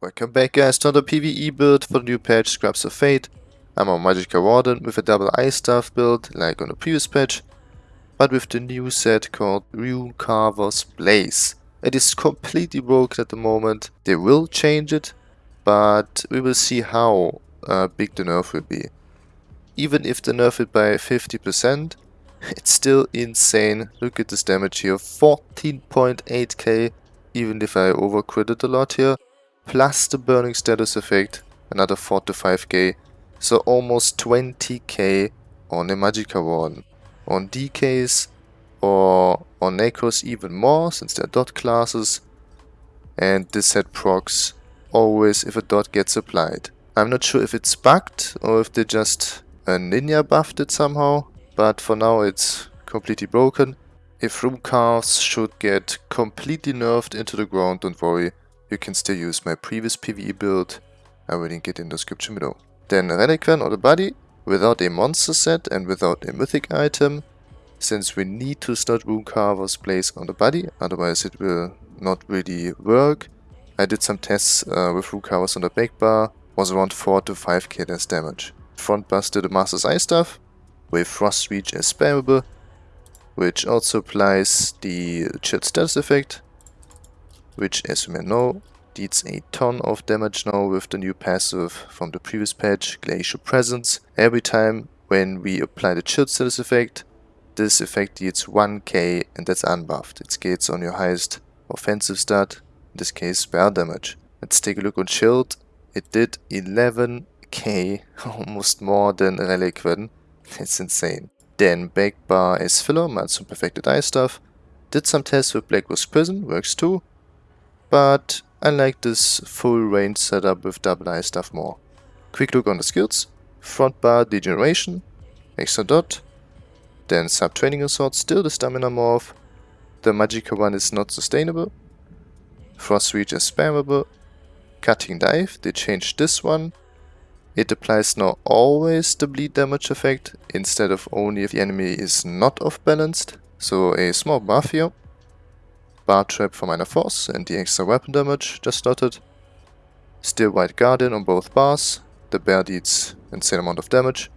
Welcome back guys to another PvE build for the new patch Scribes of Fate. I'm a Magicka Warden with a double ice staff build like on the previous patch, but with the new set called Rune Carver's Blaze. It is completely broken at the moment, they will change it, but we will see how uh, big the nerf will be. Even if they nerf it by 50%, it's still insane. Look at this damage here, 14.8k, even if I overcritted a lot here plus the burning status effect, another 4 to 5k, so almost 20k on a Magicka Warden. On DKs or on Necros even more, since they're dot classes, and this set procs always if a dot gets applied. I'm not sure if it's bugged or if they just uh, ninja buffed it somehow, but for now it's completely broken. If rune carves should get completely nerfed into the ground, don't worry, you can still use my previous PvE build, I will link it in the description below. Then Relequen or the body, without a monster set and without a mythic item, since we need to start Rune Carver's Blaze on the body, otherwise it will not really work. I did some tests uh, with Rune Carvers on the back bar, was around 4 to 5k less damage. Front the Master's Ice Staff, with Frost Reach as spammable, which also applies the chilled status effect, which as you may know deals a ton of damage now with the new passive from the previous patch, Glacial Presence. Every time when we apply the Chilled status effect, this effect deals 1k and that's unbuffed. It scales on your highest offensive stat, in this case spell damage. Let's take a look on Chilled. It did 11k, almost more than Relequen. It's insane. Then back bar as filler, some perfected ice staff. Did some tests with Blackrose Prison, works too but I like this full range setup with double ice staff more. Quick look on the skills, front bar degeneration, extra dot, then Subterranean Assault, still the stamina morph, the Magicka one is not sustainable, frost reach is spammable, cutting dive, they changed this one, it applies now always the bleed damage effect instead of only if the enemy is not off balanced, so a small buff here. Barbed Trap for minor force and the extra weapon damage just slotted. Still Wild Guardian on both bars, the bear deals insane amount of damage.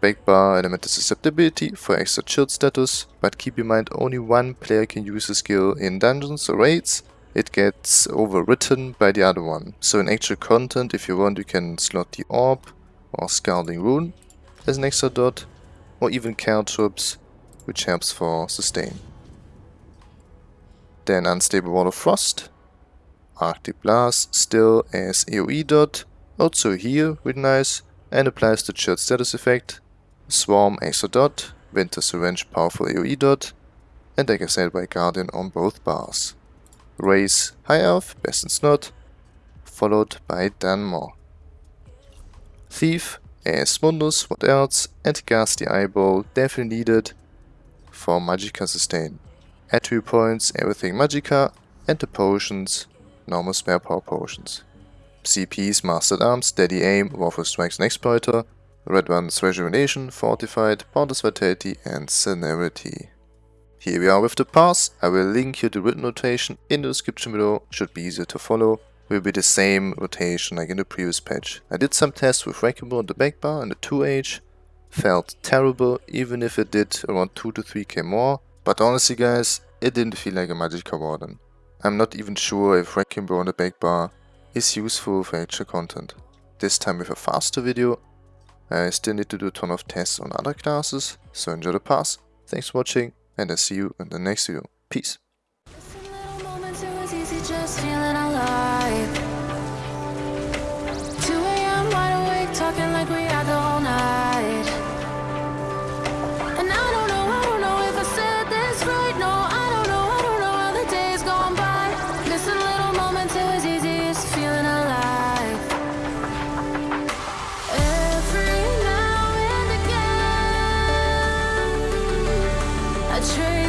Bake Bar Elemental Susceptibility for extra chilled status, but keep in mind only one player can use the skill in dungeons or raids, it gets overwritten by the other one. So in actual content, if you want, you can slot the Orb or Scalding Rune as an extra dot, or even Caltrops, which helps for sustain. Then Unstable Wall of Frost. Arctic Blast still as AoE dot. Also here, with nice. And applies the chilled status effect. Swarm extra dot. Winter's Revenge powerful AoE dot. And like I said, by Guardian on both bars. Raise High Elf, Best in Slot. Followed by Dunmer. Thief, as Mundus, what else? And Ghastly Eye Bowl, definitely needed for Magicka Sustain attribute points, everything Magicka, and the potions, normal spare power potions. CPs, Master-at-Arms, Steady Aim, Wrathful Strikes and Exploiter, Red One's Rejuvenation, Fortified, Boundless Vitality and Celerity. Here we are with the pass, I will link you the written rotation in the description below, should be easier to follow. Will be the same rotation like in the previous patch. I did some tests with Wrecking Ball on the back bar and the 2H, felt terrible even if it did around 2 to 3k more, but honestly guys, it didn't feel like a Magicka Warden. I'm not even sure if Ball on the back bar is useful for actual content. This time with a faster video. I still need to do a ton of tests on other classes, so enjoy the pass. Thanks for watching and I'll see you in the next video. Peace. Trace my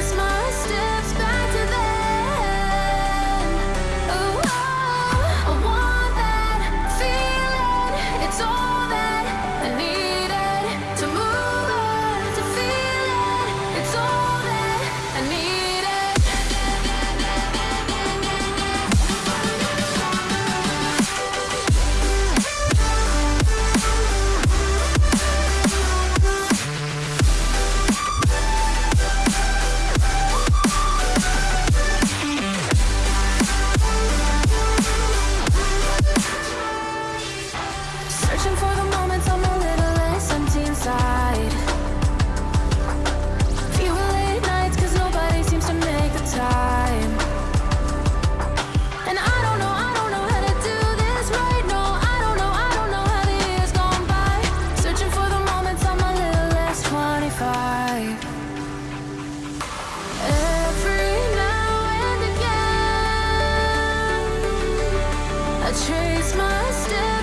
trace my steps